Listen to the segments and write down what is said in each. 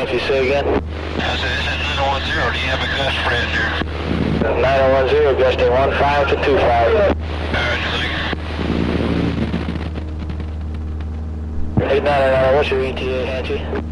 Nancy, say again. I said, this is 910. Do you have a gust friend here? 9010, gusting 15 to 25. Alright, thank you. Hey, 990, what's your ETA, Nancy?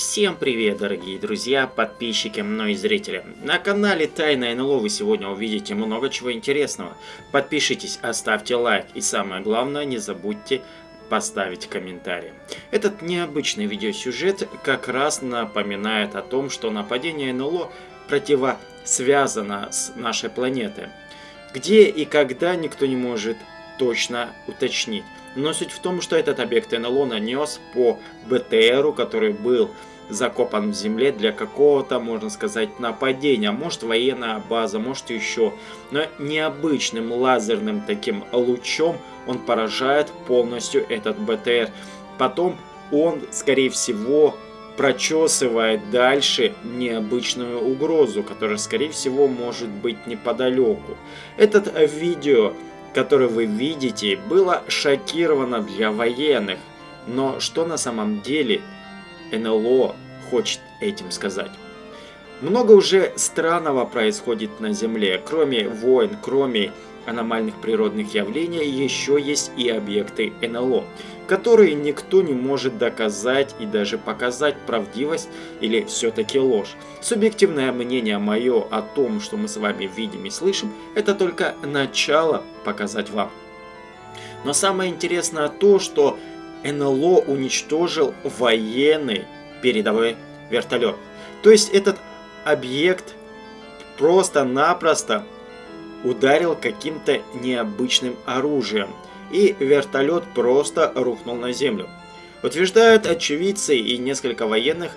Всем привет, дорогие друзья, подписчики, ну и зрители. На канале Тайна НЛО вы сегодня увидите много чего интересного. Подпишитесь, оставьте лайк и самое главное, не забудьте поставить комментарий. Этот необычный видеосюжет как раз напоминает о том, что нападение НЛО противосвязано с нашей планетой. Где и когда никто не может точно уточнить. Но суть в том, что этот объект НЛО нанес по БТРу, который был закопан в земле для какого-то, можно сказать, нападения. Может военная база, может еще. Но необычным лазерным таким лучом он поражает полностью этот БТР. Потом он, скорее всего, прочесывает дальше необычную угрозу, которая, скорее всего, может быть неподалеку. Этот видео которое вы видите, было шокировано для военных. Но что на самом деле НЛО хочет этим сказать? Много уже странного происходит на Земле. Кроме войн, кроме аномальных природных явлений, еще есть и объекты НЛО, которые никто не может доказать и даже показать правдивость или все-таки ложь. Субъективное мнение мое о том, что мы с вами видим и слышим, это только начало показать вам. Но самое интересное то, что НЛО уничтожил военный передовой вертолет. То есть этот объект просто-напросто ударил каким-то необычным оружием, и вертолет просто рухнул на землю. Утверждают очевидцы и несколько военных,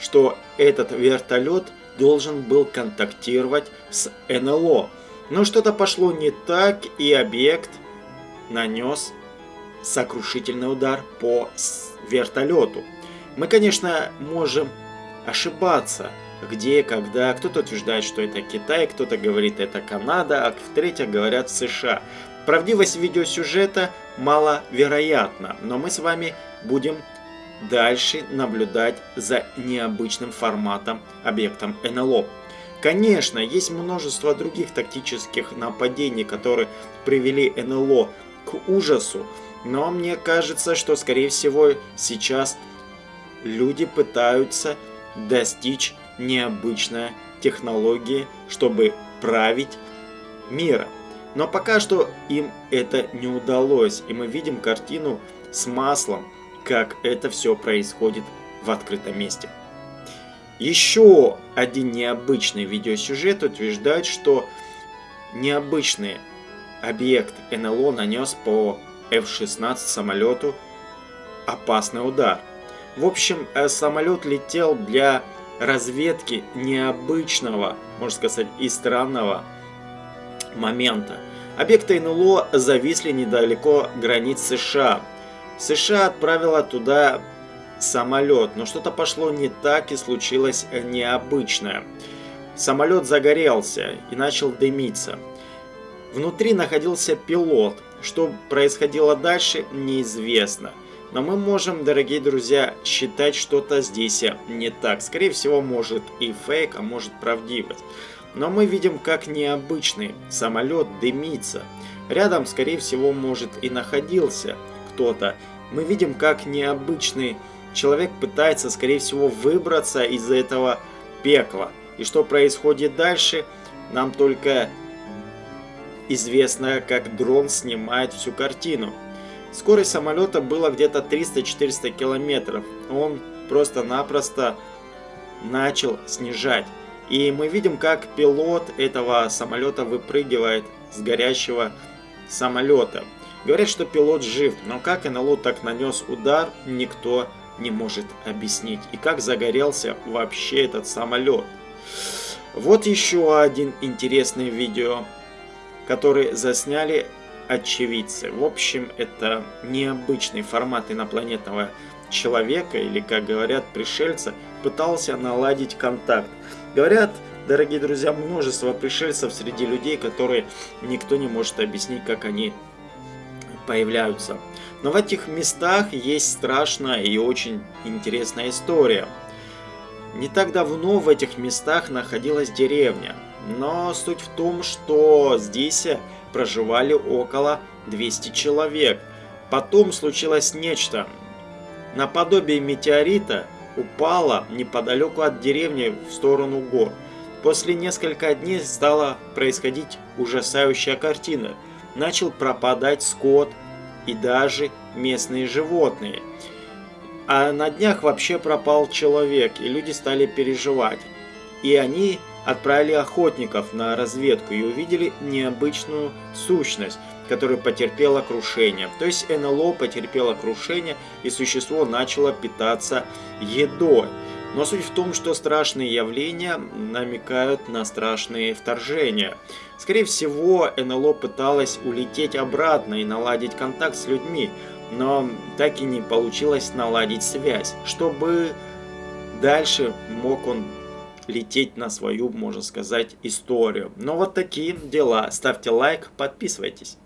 что этот вертолет должен был контактировать с НЛО. Но что-то пошло не так, и объект нанес сокрушительный удар по вертолету. Мы, конечно, можем ошибаться, где, когда. Кто-то утверждает, что это Китай, кто-то говорит, это Канада, а в-третьих говорят США. Правдивость видеосюжета маловероятна, но мы с вами будем дальше наблюдать за необычным форматом объектом НЛО. Конечно, есть множество других тактических нападений, которые привели НЛО к ужасу, но мне кажется, что скорее всего сейчас люди пытаются достичь необычной технологии, чтобы править миром. Но пока что им это не удалось, и мы видим картину с маслом, как это все происходит в открытом месте. Еще один необычный видеосюжет утверждает, что необычный объект НЛО нанес по F-16 самолету опасный удар. В общем, э, самолет летел для разведки необычного, можно сказать, и странного момента. Объекты НЛО зависли недалеко границ США. США отправила туда самолет, но что-то пошло не так и случилось необычное. Самолет загорелся и начал дымиться. Внутри находился пилот. Что происходило дальше, неизвестно. Но мы можем, дорогие друзья, считать что-то здесь не так. Скорее всего, может и фейк, а может правдивость. Но мы видим, как необычный самолет дымится. Рядом, скорее всего, может и находился кто-то. Мы видим, как необычный человек пытается, скорее всего, выбраться из этого пекла. И что происходит дальше, нам только известно, как дрон снимает всю картину. Скорость самолета была где-то 300-400 километров. Он просто-напросто начал снижать. И мы видим, как пилот этого самолета выпрыгивает с горящего самолета. Говорят, что пилот жив, но как НЛО так нанес удар, никто не может объяснить. И как загорелся вообще этот самолет. Вот еще один интересный видео, который засняли очевидцы. В общем, это необычный формат инопланетного человека, или, как говорят, пришельца, пытался наладить контакт. Говорят, дорогие друзья, множество пришельцев среди людей, которые никто не может объяснить, как они появляются. Но в этих местах есть страшная и очень интересная история. Не так давно в этих местах находилась деревня, но суть в том, что здесь проживали около 200 человек. Потом случилось нечто. Наподобие метеорита упало неподалеку от деревни в сторону гор. После нескольких дней стала происходить ужасающая картина. Начал пропадать скот и даже местные животные – а на днях вообще пропал человек, и люди стали переживать. И они отправили охотников на разведку и увидели необычную сущность, которая потерпела крушение. То есть НЛО потерпело крушение, и существо начало питаться едой. Но суть в том, что страшные явления намекают на страшные вторжения. Скорее всего, НЛО пыталось улететь обратно и наладить контакт с людьми, но так и не получилось наладить связь, чтобы дальше мог он лететь на свою, можно сказать, историю. Но вот такие дела. Ставьте лайк, подписывайтесь.